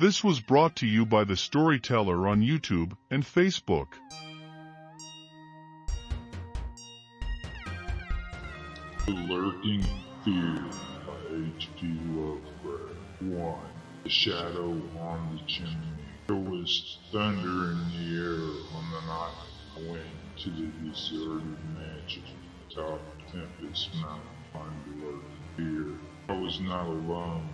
This was brought to you by The Storyteller on YouTube and Facebook. The Lurking Fear by H.P. Lovecraft. 1. The Shadow on the Chimney. There was thunder in the air on the night I went to the deserted mansion atop Tempest Mountain on Lurking Fear. I was not alone.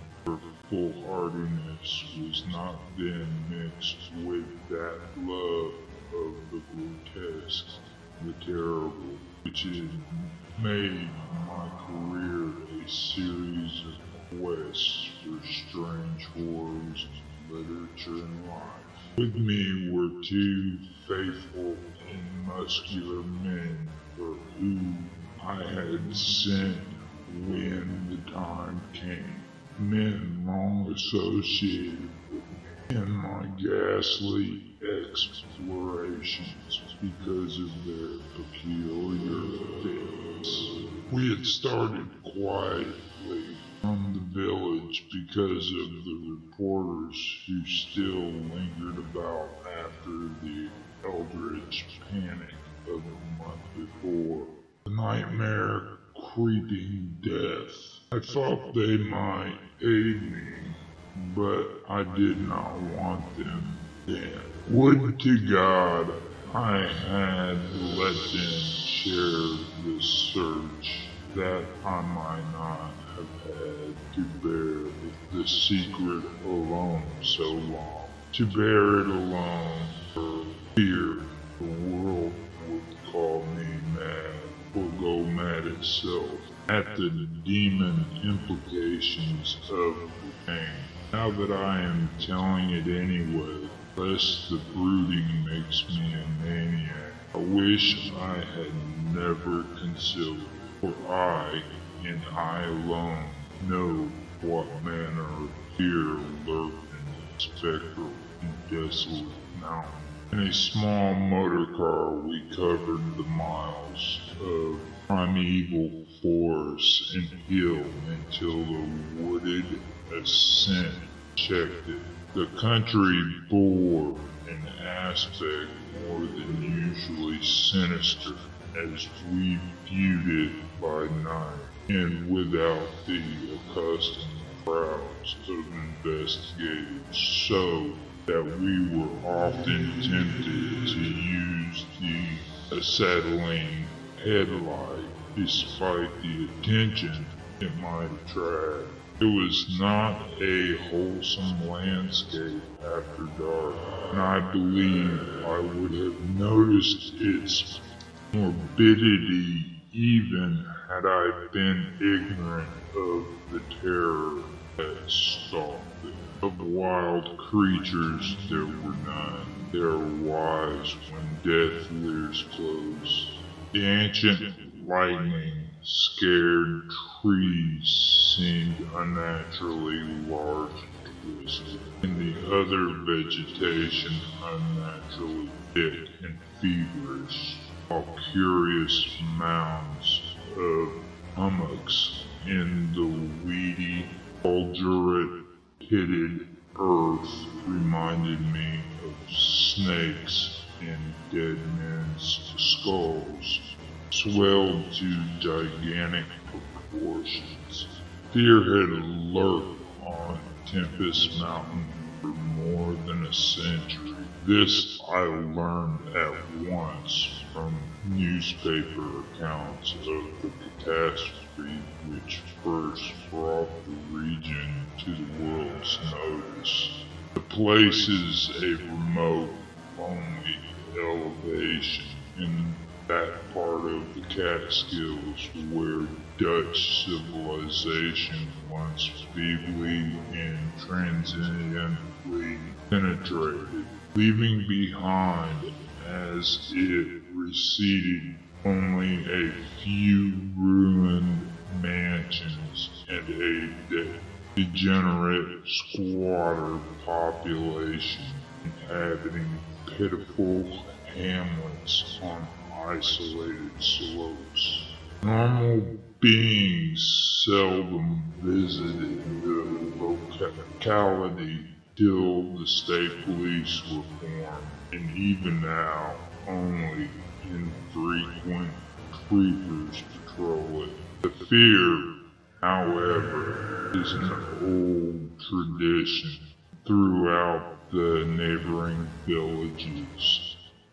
Foolhardiness was not then mixed with that love of the grotesque, the terrible, which had made my career a series of quests for strange horrors literature and life. With me were two faithful and muscular men for whom I had sent when the time came. Men long associated with my ghastly explorations because of their peculiar fits. We had started quietly from the village because of the reporters who still lingered about after the eldritch panic of a month before. The nightmare creeping death. I thought they might aid me, but I did not want them then. Would to God I had let them share this search, that I might not have had to bear the secret alone so long. To bear it alone for fear the world would call me mad or go mad itself at the demon implications of the pain. Now that I am telling it anyway, lest the brooding makes me a maniac, I wish I had never concealed it, for I, and I alone, know what manner of fear lurked in the spectral and desolate mountain. In a small motor car, we covered the miles of primeval forest and hill until the wooded ascent checked it. The country bore an aspect more than usually sinister as we viewed it by night and without the accustomed crowds of investigators, so that we were often tempted to use the acetylene headlight despite the attention it might attract. It was not a wholesome landscape after dark, and I believe I would have noticed its morbidity even had I been ignorant of the terror that stalked. Of wild creatures there were none. They are wise when death leers close. The ancient lightning scared trees seemed unnaturally large and twisted, and the other vegetation unnaturally thick and feverish, while curious mounds of hummocks in the weedy, fulgurite pitted earth reminded me of snakes in dead men's skulls, swelled to gigantic proportions. Fear had lurked on Tempest Mountain for more than a century. This I learned at once from newspaper accounts of the catastrophe which first brought the region to the world's notice. The place is a remote, lonely elevation in that part of the Catskills where Dutch civilization once feebly and transiently penetrated, leaving behind as it receded only a few ruined mansions and a de- degenerate squatter population inhabiting pitiful hamlets on isolated slopes. Normal beings seldom visited the locality till the state police were formed, and even now, only infrequent creepers patrol it. The fear, however, is an old tradition throughout the neighboring villages.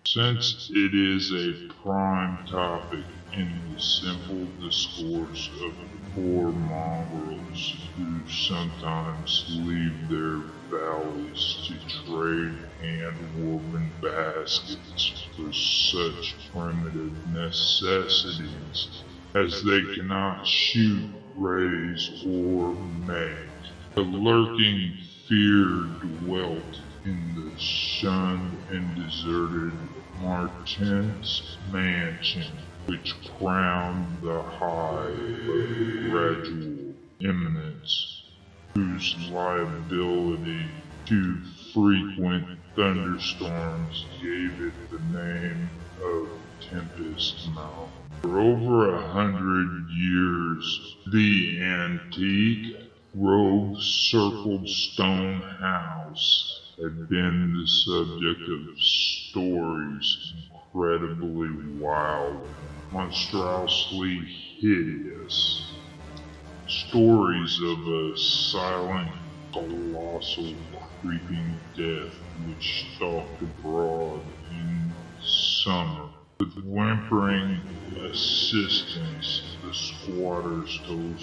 Since it is a prime topic in the simple discourse of the poor mongrels who sometimes leave their valleys to trade hand-woven baskets for such primitive necessities as they cannot shoot, raise, or make. The lurking fear dwelt in the shunned and deserted Martense mansion, which crowned the high but gradual eminence, whose liability to frequent thunderstorms gave it the name of Tempest Mountain. For over a hundred years, the antique robe circled stone house had been the subject of stories incredibly wild, monstrously hideous. Stories of a silent, colossal, creeping death which stalked abroad in summer. With whimpering assistance, the squatters told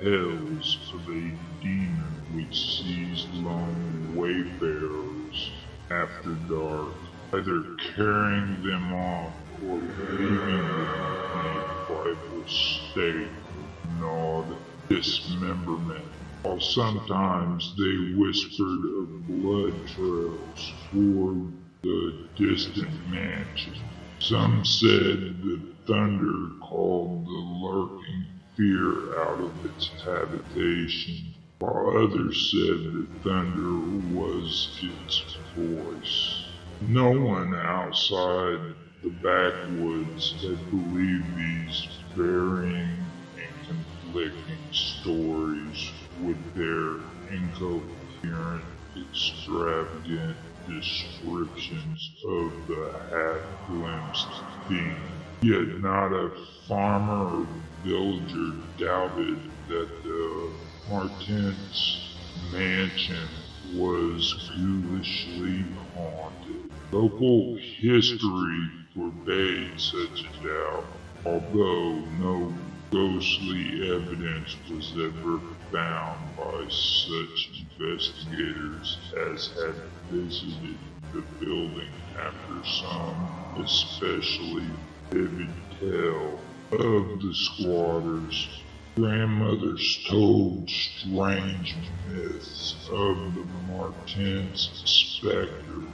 tales of a demon which seized lone wayfarers after dark, either carrying them off or leaving them in a frightful state of gnawed dismemberment. While sometimes they whispered of blood trails toward the distant mansion. Some said the thunder called the lurking fear out of its habitation, while others said that thunder was its voice. No one outside the backwoods had believed these varying and conflicting stories with their incoherent, extravagant descriptions of the half-glimpsed thing. Yet not a farmer or villager doubted that the Martense mansion was ghoulishly haunted. Local history forbade such a doubt, although no ghostly evidence was ever found by such investigators as had visited the building after some especially vivid tale of the squatters. Grandmothers told strange myths of the Martense specters,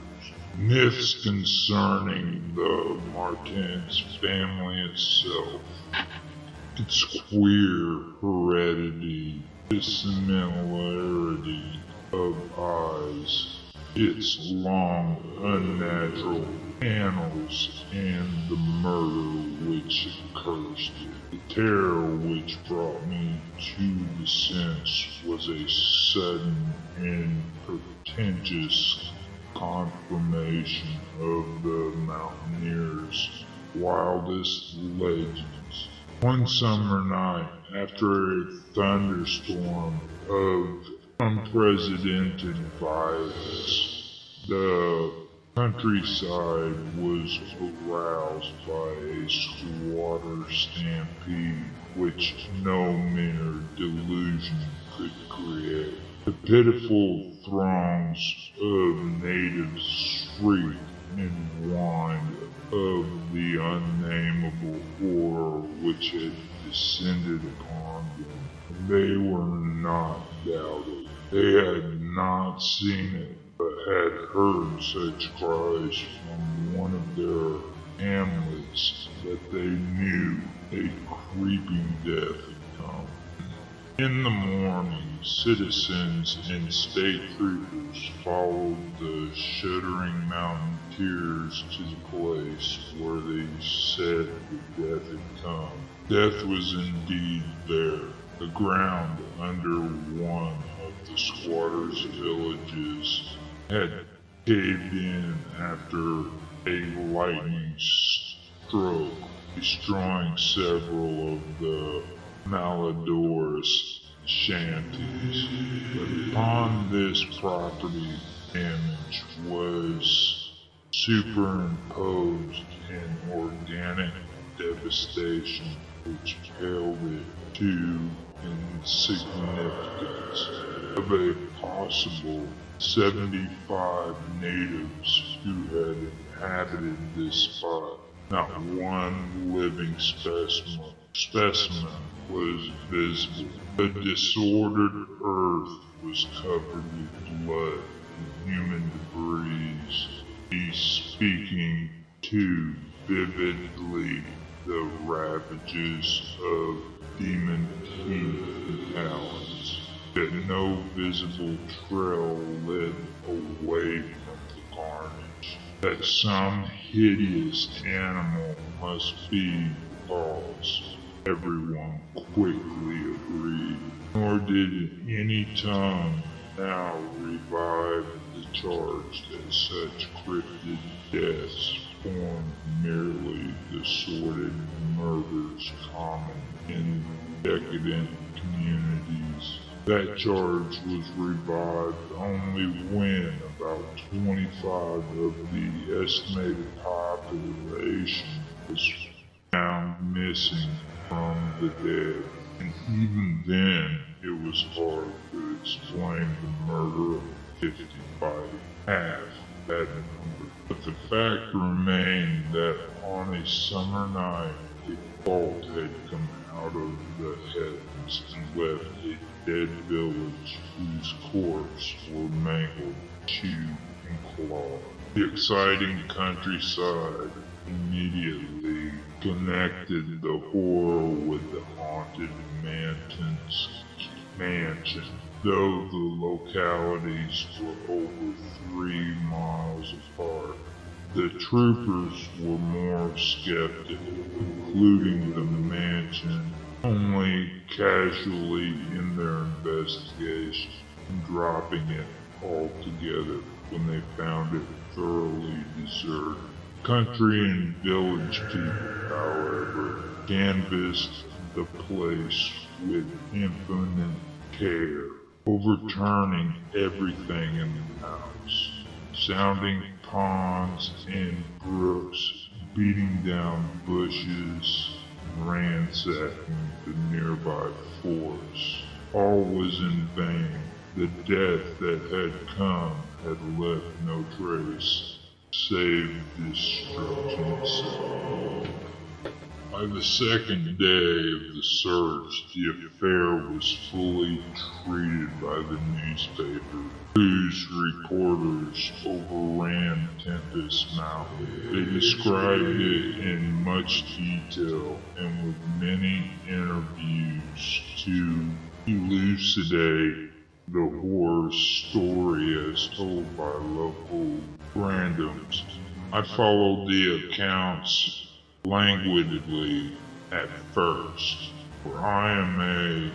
myths concerning the Martense family itself, its queer heredity, dissimilarity of eyes, its long unnatural annals, and the murder which cursed it. The terror which brought me to the sense was a sudden and portentous confirmation of the mountaineers' wildest legends. One summer night, after a thunderstorm of unprecedented violence, the countryside was aroused by a squatter stampede which no mere delusion could create. The pitiful throngs of natives shrieked and whined of the unnameable horror which had descended upon them. They were not doubted. They had not seen it, but had heard such cries from one of their hamlets that they knew a creeping death had come. In the morning, citizens and state troopers followed the shuddering mountaineers to the place where they said the death had come. Death was indeed there. The ground under one of the squatters' villages had caved in after a lightning stroke, destroying several of the Malador's shanties. But upon this property damage was superimposed an organic devastation which paled it to insignificance of a possible 75 natives who had inhabited this spot. Not one living specimen, specimen was visible. The disordered earth was covered with blood and human debris. He's speaking too vividly the ravages of demon teeth and talons, that no visible trail led away from the carnage, that some hideous animal must be the cause. Everyone quickly agreed, nor did any tongue now revive the charge that such cryptid deaths formed merely the sordid murders common in decadent communities. That charge was revived only when about 25 of the estimated population was found missing from the dead. And even then, it was hard to explain the murder of 50 by half that number. But the fact remained that on a summer night, a bolt had come out of the heavens and left a dead village whose corpses were mangled, chewed, and clawed. The exciting countryside immediately connected the horror with the haunted mansion's mansion, though the localities were over three miles apart. The troopers were more skeptical, including the mansion only casually in their investigation dropping it altogether when they found it thoroughly deserted. Country and village people, however, canvassed the place with infinite care, overturning everything in the house, sounding ponds and brooks, beating down bushes, ransacking the nearby forest. All was in vain. The death that had come had left no trace, save destruction itself. By the second day of the search, the affair was fully treated by the newspaper, whose reporters overran Tempest Mountain. They described it in much detail and with many interviews to elucidate the horror story as told by local randoms. I followed the accounts languidly at first, for I am a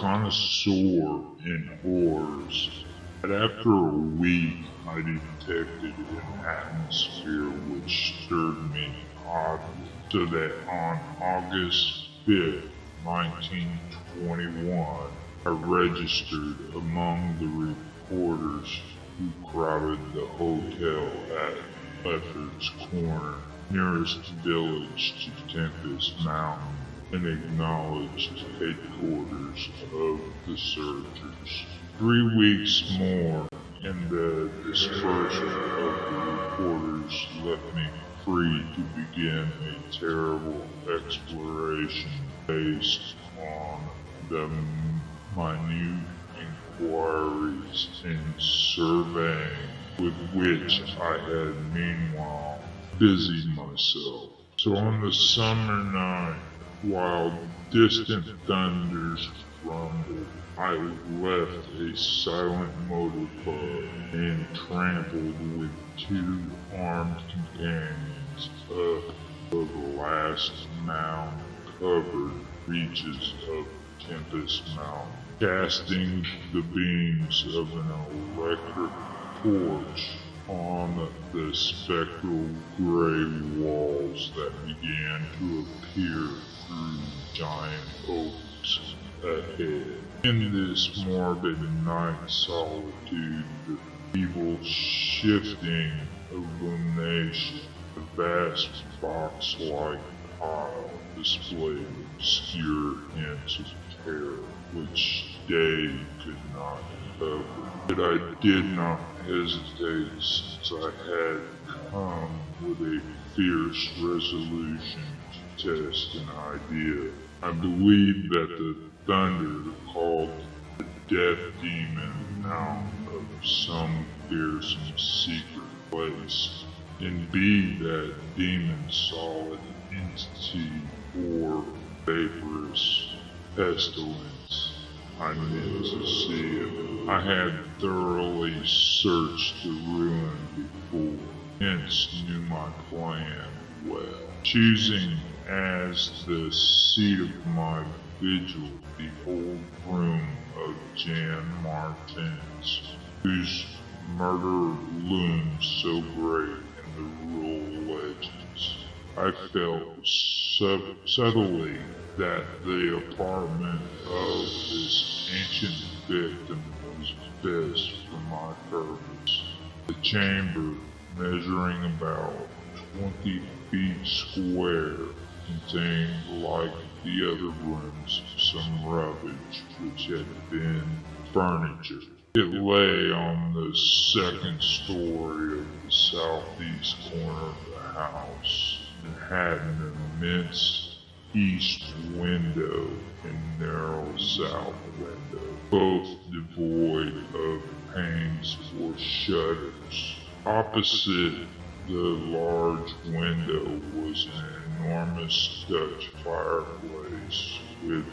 connoisseur in horrors. But after a week, I detected an atmosphere which stirred me oddly, so that on August 5th, 1921, I registered among the reporters who crowded the hotel at Lefferts Corner nearest village to Tempest Mountain and acknowledged headquarters of the searchers. Three weeks more and the dispersion of the reporters left me free to begin a terrible exploration based on the minute inquiries and surveying with which I had meanwhile busied myself. So on the summer night, while distant thunders rumbled, I left a silent motor club and trampled with two armed companions up the last mound covered reaches of Tempest Mountain, casting the beams of an electric torch on the spectral gray walls that began to appear through giant oaks ahead. In this morbid night solitude, the evil shifting illumination, the vast box-like pile displayed obscure hints of terror which day could not cover. But I did not hesitate since I had come with a fierce resolution to test an idea. I believed that the thunder called the death demon out of some fearsome secret place. And be that demon solid entity or vaporous pestilence, I meant to see it. I had thoroughly searched the ruin before, hence knew my plan well. Choosing as the seat of my vigil the old room of Jan Martense, whose murder looms so great in the rural legends. I felt sub- subtly that the apartment of this ancient victim was best for my purpose. The chamber, measuring about 20 feet square, contained, like the other rooms, some rubbish which had been furniture. It lay on the second story of the southeast corner of the house and had an immense east window and narrow south window, both devoid of panes or shutters. Opposite the large window was an enormous Dutch fireplace with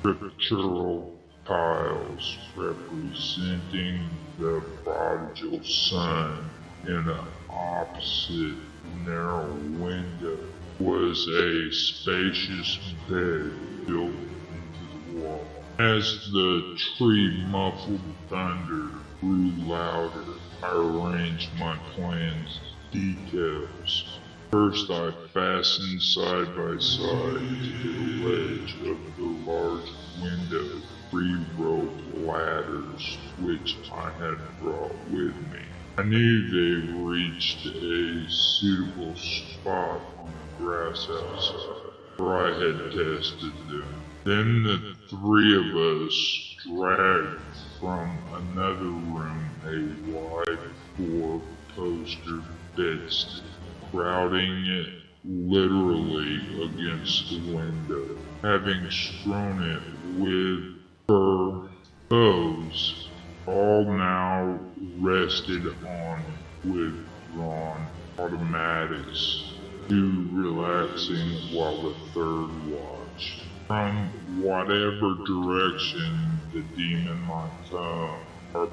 scriptural tiles representing the prodigal son in an opposite narrow window was a spacious bed built into the wall. As the tree muffled thunder grew louder, I arranged my plans details. First, I fastened side by side to the ledge of the large window three rope ladders which I had brought with me. I knew they reached a suitable spot on the grass outside, for I had tested them. Then the three of us dragged from another room a wide four-poster bedstead, crowding it literally against the window, having strewn it with fur bows, all now rested on with drawn automatics, two relaxing while the third watched. From whatever direction the demon might come, our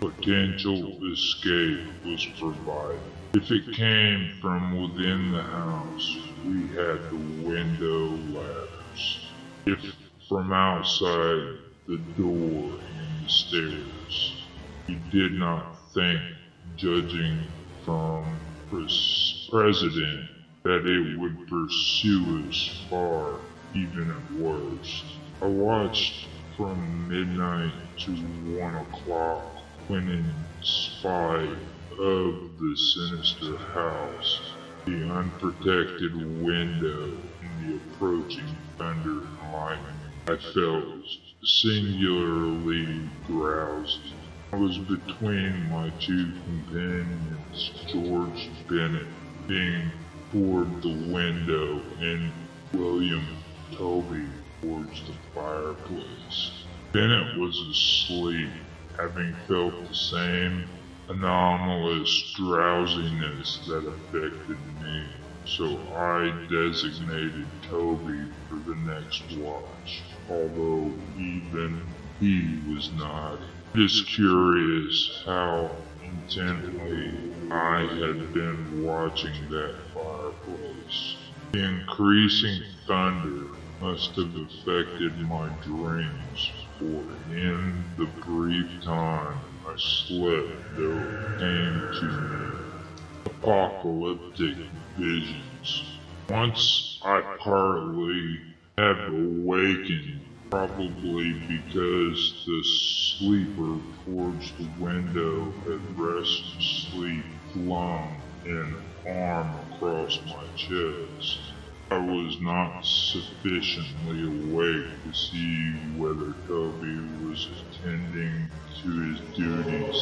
potential escape was provided. If it came from within the house, we had the window ladders. If from outside the door and the stairs, he did not think, judging from pres- President, that it would pursue us far, even at worst. I watched from midnight to one o'clock when in spite of the sinister house, the unprotected window, and the approaching thunder and lightning, I felt singularly drowsy. I was between my two companions, George Bennett being toward the window and William Tobey towards the fireplace. Bennett was asleep, having felt the same anomalous drowsiness that affected me, so I designated Tobey for the next watch, although even he was not. Is curious how intently I had been watching that fireplace. The increasing thunder must have affected my dreams, for in the brief time I slept there came to me apocalyptic visions. Once I partly have awakened, probably because the sleeper towards the window had rested sleep flung an arm across my chest. I was not sufficiently awake to see whether Tobey was attending to his duties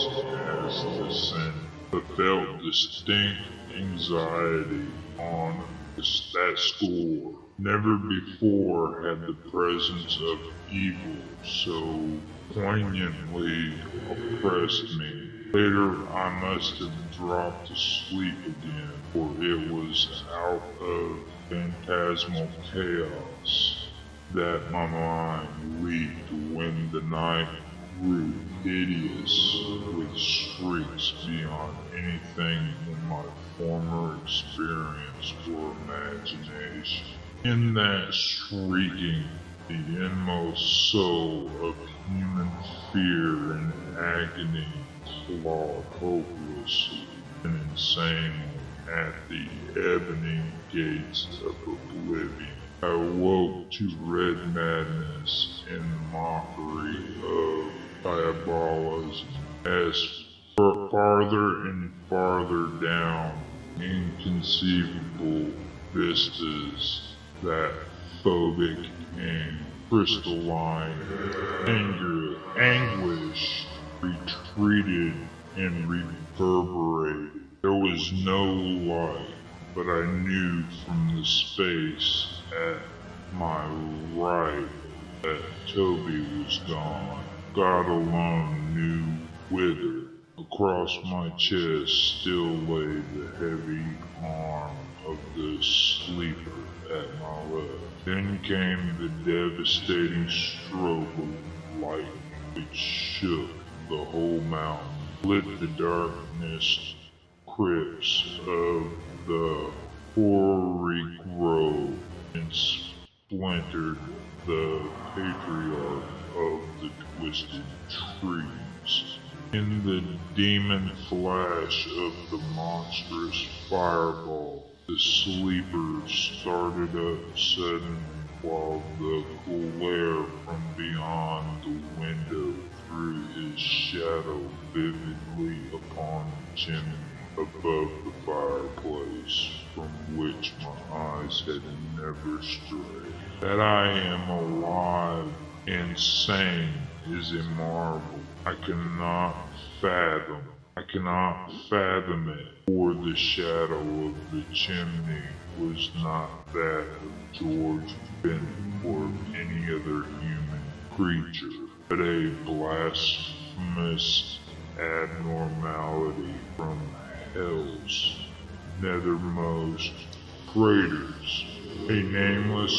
as the sin, but felt distinct anxiety on that score. Never before had the presence of evil so poignantly oppressed me. Later, I must have dropped asleep again, for it was out of phantasmal chaos that my mind leaped when the night grew hideous with shrieks beyond anything in my former experience or imagination. In that shrieking, the inmost soul of human fear and agony clawed hopelessly and insanely at the ebony gates of oblivion. I woke to red madness the mockery of diabolism as farther and farther down inconceivable vistas that phobic and crystalline anger, anguish retreated and reverberated. There was no light, but I knew from the space at my right that Tobey was gone. God alone knew whither. Across my chest still lay the heavy arm of the sleeper at my left. Then came the devastating stroke of lightning which shook the whole mountain, lit the darkness crypts of the hoary grove, and splintered the patriarch of the twisted trees. In the demon flash of the monstrous fireball, the sleeper started up suddenly while the glare from beyond the window threw his shadow vividly upon the chimney above the fireplace from which my eyes had never strayed. That I am alive and sane is a marvel I cannot fathom. I cannot fathom it, for the shadow of the chimney was not that of George Benton or any other human creature, but a blasphemous abnormality from hell's nethermost craters, a nameless,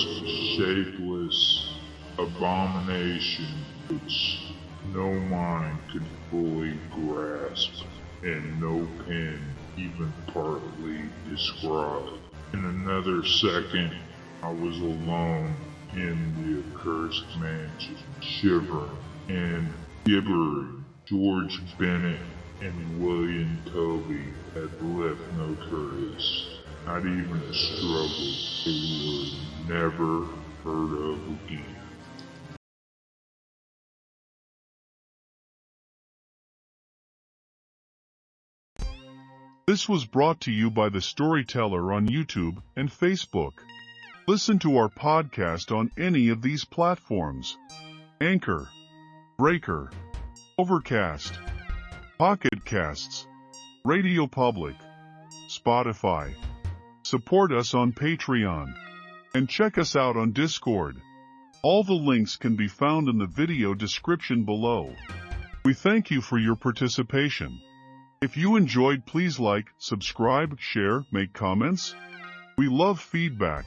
shapeless abomination which no mind could fully grasp, and no pen even partly describe. In another second, I was alone in the accursed mansion, shivering and gibbering. George Bennett and William Tobey had left no trace, not even a struggle they were never heard of again. This was brought to you by the Storyteller on YouTube and Facebook. Listen to our podcast on any of these platforms. Anchor, Breaker, Overcast, Pocket Casts, Radio Public, Spotify. Support us on Patreon. And check us out on Discord. All the links can be found in the video description below. We thank you for your participation. If you enjoyed, please like, subscribe, share, make comments. We love feedback.